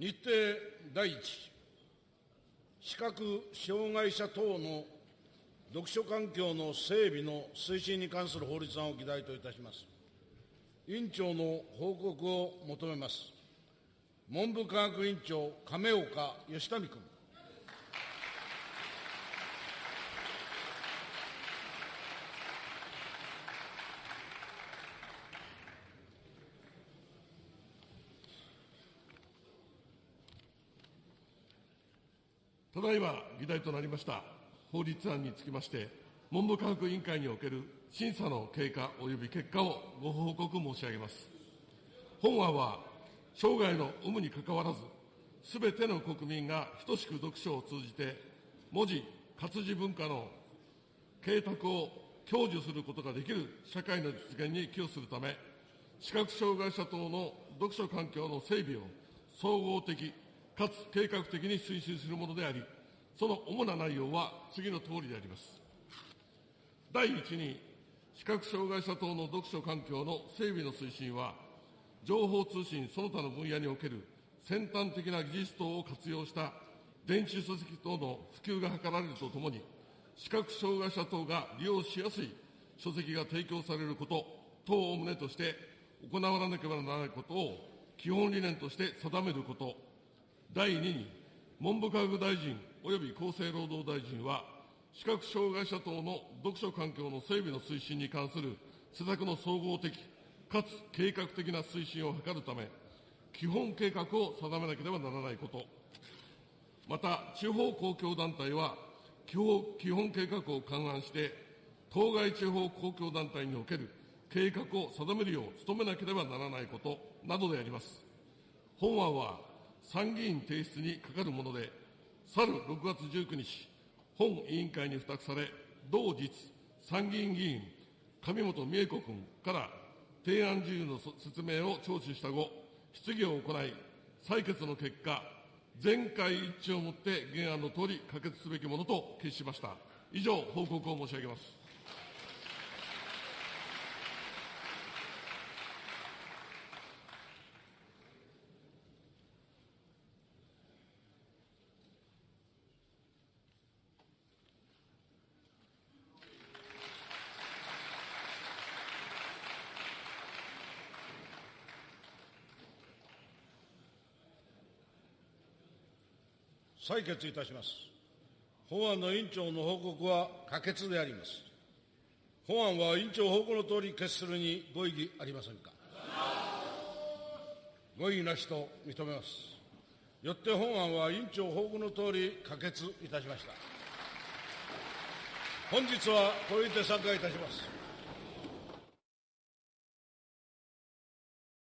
日程第一、視覚障害者等の読書環境の整備の推進に関する法律案を議題といたします。委員長の報告を求めます。文部科学委員長、亀岡義民君。ただいま議題となりました法律案につきまして、文部科学委員会における審査の経過及び結果をご報告申し上げます。本案は、生涯の有無にかかわらず、すべての国民が等しく読書を通じて、文字、活字文化の啓拓を享受することができる社会の実現に寄与するため、視覚障害者等の読書環境の整備を総合的かつ計画的に推進するものであり、その主な内容は次のとおりであります。第一に、視覚障害者等の読書環境の整備の推進は、情報通信その他の分野における先端的な技術等を活用した電子書籍等の普及が図られるとともに、視覚障害者等が利用しやすい書籍が提供されること等を旨として行わなければならないことを基本理念として定めること、第2に、文部科学大臣及び厚生労働大臣は、視覚障害者等の読書環境の整備の推進に関する施策の総合的かつ計画的な推進を図るため、基本計画を定めなければならないこと、また、地方公共団体は基本計画を勘案して、当該地方公共団体における計画を定めるよう努めなければならないことなどであります。本案は参議院提出にかかるもので、去る6月19日、本委員会に付託され、同日、参議院議員、上本美恵子君から提案事由の説明を聴取した後、質疑を行い、採決の結果、全会一致をもって原案のとおり可決すべきものと決しました。以上、報告を申し上げます。採決いたします。法案の委員長の報告は可決であります。本案は委員長報告のとおり決するにご異議ありませんか。ご異議なしと認めます。よって本案は委員長報告のとおり可決いたしました。本日はこれにて参加いたします。